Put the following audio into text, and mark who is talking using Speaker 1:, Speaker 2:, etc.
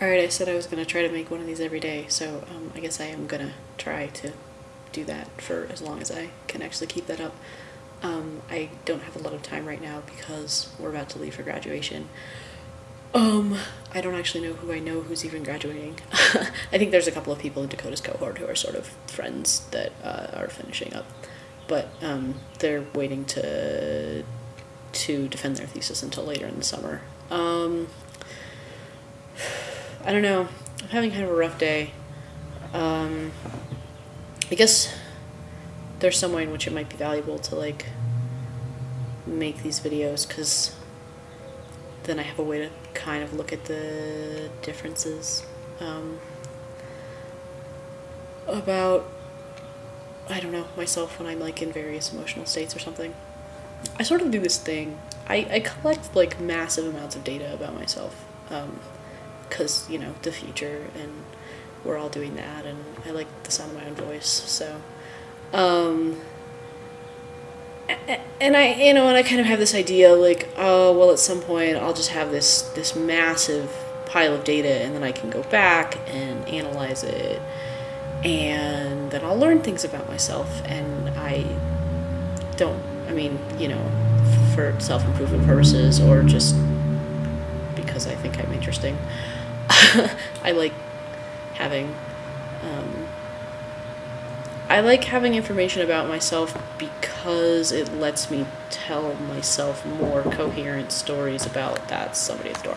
Speaker 1: Alright, I said I was gonna try to make one of these every day, so um, I guess I am gonna try to do that for as long as I can actually keep that up. Um, I don't have a lot of time right now because we're about to leave for graduation. Um, I don't actually know who I know who's even graduating. I think there's a couple of people in Dakota's cohort who are sort of friends that uh, are finishing up, but um, they're waiting to to defend their thesis until later in the summer. Um, I don't know. I'm having kind of a rough day. Um, I guess there's some way in which it might be valuable to like make these videos because then I have a way to kind of look at the differences um, about I don't know myself when I'm like in various emotional states or something. I sort of do this thing. I, I collect like massive amounts of data about myself. Um, because you know the future and we're all doing that and i like the sound of my own voice so um and i you know and i kind of have this idea like oh well at some point i'll just have this this massive pile of data and then i can go back and analyze it and then i'll learn things about myself and i don't i mean you know for self-improvement purposes or just because i think i'm interesting I like having um, I like having information about myself because it lets me tell myself more coherent stories about that somebody at the door.